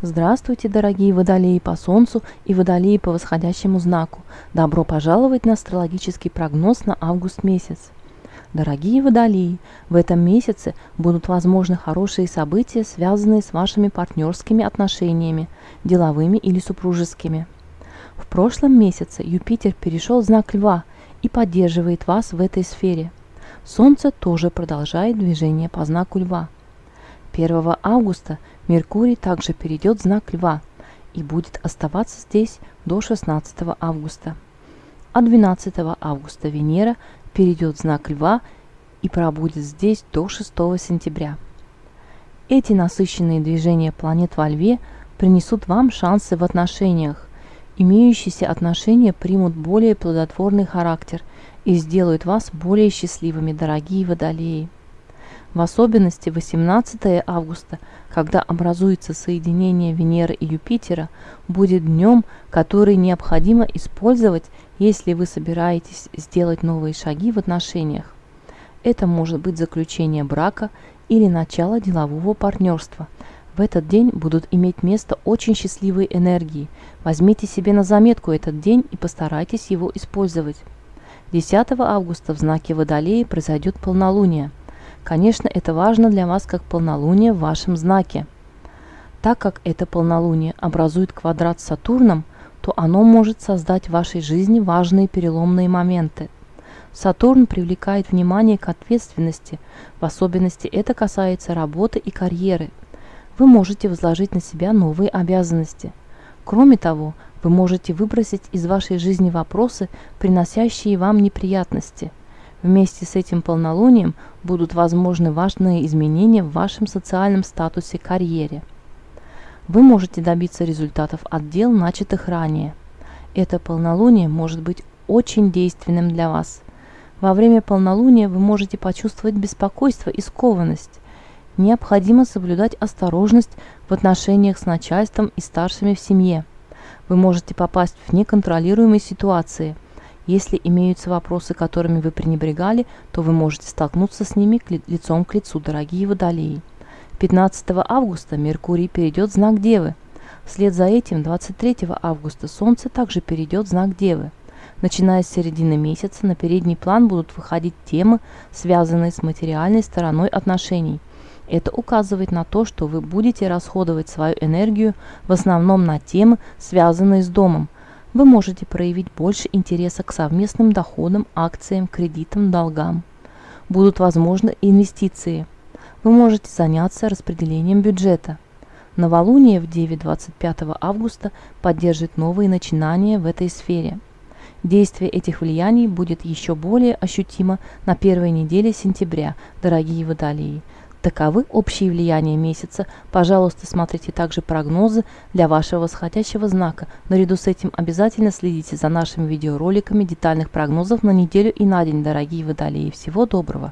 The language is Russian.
Здравствуйте, дорогие водолеи по Солнцу и водолеи по восходящему знаку. Добро пожаловать на астрологический прогноз на август месяц. Дорогие водолеи, в этом месяце будут возможны хорошие события, связанные с вашими партнерскими отношениями, деловыми или супружескими. В прошлом месяце Юпитер перешел в знак Льва и поддерживает вас в этой сфере. Солнце тоже продолжает движение по знаку Льва. 1 августа Меркурий также перейдет в знак Льва и будет оставаться здесь до 16 августа. А 12 августа Венера перейдет в знак Льва и пробудет здесь до 6 сентября. Эти насыщенные движения планет во Льве принесут вам шансы в отношениях. Имеющиеся отношения примут более плодотворный характер и сделают вас более счастливыми, дорогие водолеи. В особенности 18 августа, когда образуется соединение Венеры и Юпитера, будет днем, который необходимо использовать, если вы собираетесь сделать новые шаги в отношениях. Это может быть заключение брака или начало делового партнерства. В этот день будут иметь место очень счастливые энергии. Возьмите себе на заметку этот день и постарайтесь его использовать. 10 августа в знаке Водолея произойдет полнолуние – Конечно, это важно для вас как полнолуние в вашем знаке. Так как это полнолуние образует квадрат с Сатурном, то оно может создать в вашей жизни важные переломные моменты. Сатурн привлекает внимание к ответственности, в особенности это касается работы и карьеры. Вы можете возложить на себя новые обязанности. Кроме того, вы можете выбросить из вашей жизни вопросы, приносящие вам неприятности – Вместе с этим полнолунием будут возможны важные изменения в вашем социальном статусе карьере. Вы можете добиться результатов от дел, начатых ранее. Это полнолуние может быть очень действенным для вас. Во время полнолуния вы можете почувствовать беспокойство и скованность. Необходимо соблюдать осторожность в отношениях с начальством и старшими в семье. Вы можете попасть в неконтролируемые ситуации – если имеются вопросы, которыми вы пренебрегали, то вы можете столкнуться с ними лицом к лицу, дорогие водолеи. 15 августа Меркурий перейдет в знак Девы. Вслед за этим 23 августа Солнце также перейдет в знак Девы. Начиная с середины месяца на передний план будут выходить темы, связанные с материальной стороной отношений. Это указывает на то, что вы будете расходовать свою энергию в основном на темы, связанные с домом – вы можете проявить больше интереса к совместным доходам, акциям, кредитам, долгам. Будут возможны инвестиции. Вы можете заняться распределением бюджета. Новолуние в 9-25 августа поддержит новые начинания в этой сфере. Действие этих влияний будет еще более ощутимо на первой неделе сентября, дорогие водолеи. Таковы общие влияния месяца. Пожалуйста, смотрите также прогнозы для вашего восходящего знака. Наряду с этим обязательно следите за нашими видеороликами детальных прогнозов на неделю и на день, дорогие водолеи. Всего доброго!